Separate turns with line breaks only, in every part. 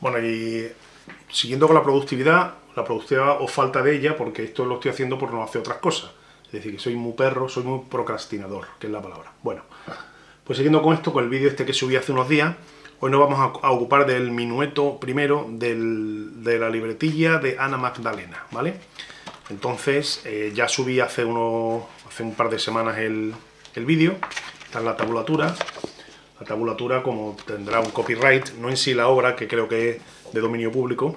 Bueno, y siguiendo con la productividad, la productividad o falta de ella, porque esto lo estoy haciendo por no hacer otras cosas. Es decir, que soy muy perro, soy muy procrastinador, que es la palabra. Bueno, pues siguiendo con esto, con el vídeo este que subí hace unos días, hoy nos vamos a, ocupar del minueto primero de la libretilla de Ana Magdalena, ¿vale? Entonces, eh, ya subí hace, uno, hace un par de semanas el, el vídeo, está en la tabulatura, la tabulatura como tendrá un copyright, no en sí la obra, que creo que es de dominio público,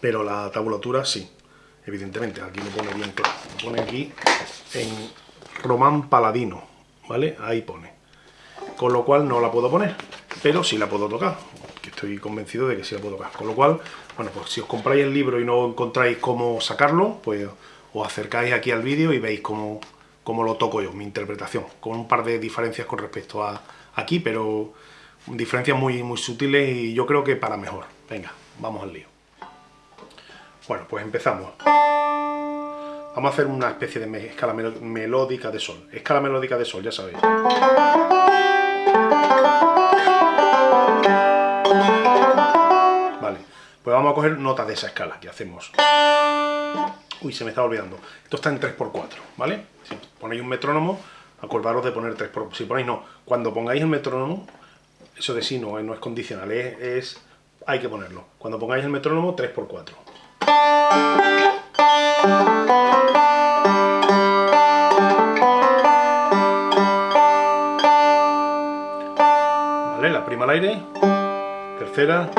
pero la tabulatura sí, evidentemente, aquí me pone bien claro, me pone aquí en Román Paladino, ¿vale? Ahí pone. Con lo cual no la puedo poner, pero sí la puedo tocar, que estoy convencido de que sí la puedo tocar. Con lo cual, bueno, pues si os compráis el libro y no encontráis cómo sacarlo, pues os acercáis aquí al vídeo y veis cómo, cómo lo toco yo, mi interpretación, con un par de diferencias con respecto a aquí, pero diferencias muy, muy sutiles y yo creo que para mejor. Venga, vamos al lío. Bueno, pues empezamos. Vamos a hacer una especie de escala melódica de sol. Escala melódica de sol, ya sabéis. Vale, pues vamos a coger notas de esa escala que hacemos. Uy, se me está olvidando. Esto está en 3x4, ¿vale? Si ponéis un metrónomo, acordaros de poner 3x4. Si ponéis no, cuando pongáis el metrónomo, eso de sí no, no es condicional, es, hay que ponerlo. Cuando pongáis el metrónomo, 3x4. Vale, la prima al aire, tercera,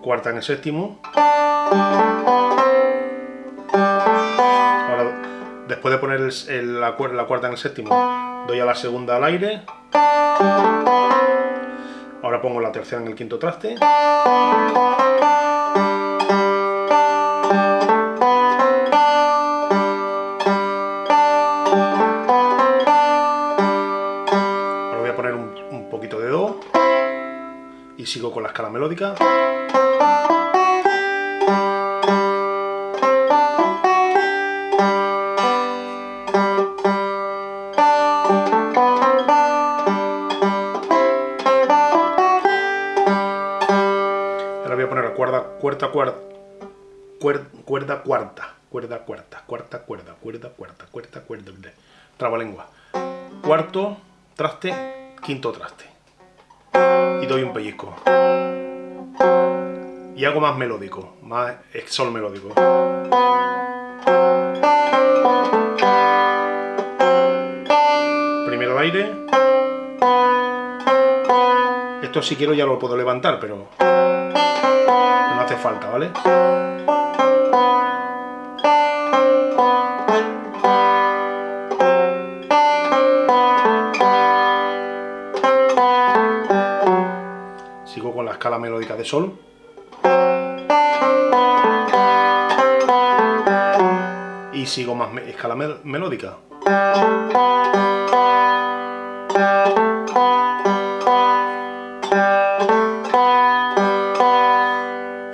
cuarta en el séptimo. Ahora, después de poner la cuarta en el séptimo, doy a la segunda al aire. Ahora pongo la tercera en el quinto traste. Ahora voy a poner un, poquito de Do y sigo con la escala melódica. Cuarta, cuarta, cuerda, cuarta, cuerda, cuarta, cuarta, cuerda, cuerda, cuarta, cuarta, cuerda, trabalengua. Cuarto, traste, quinto traste. Y doy un pellizco. Y hago más melódico, más sol melódico. Primero el aire. Esto si quiero ya lo puedo levantar, pero hace falta, ¿vale? Sigo con la escala melódica de sol. Y sigo más escala melódica.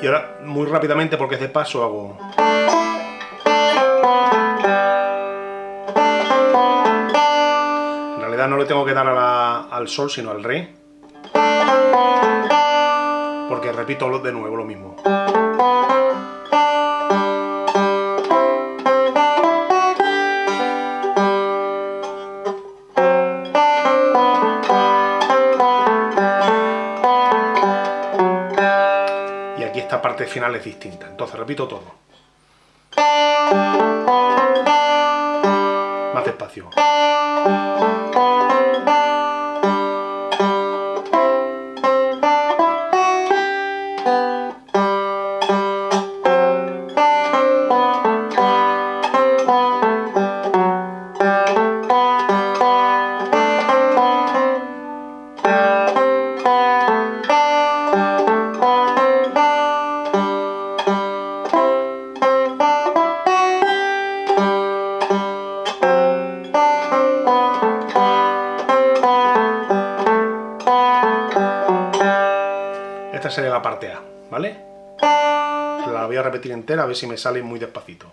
Y ahora, muy rápidamente, porque es de paso, hago... En realidad no le tengo que dar al sol, sino al re. Porque repito de nuevo lo mismo. Parte final es distinta. Entonces repito todo. Más despacio. Sería la parte A, ¿vale? La voy a repetir entera a ver si me sale muy despacito.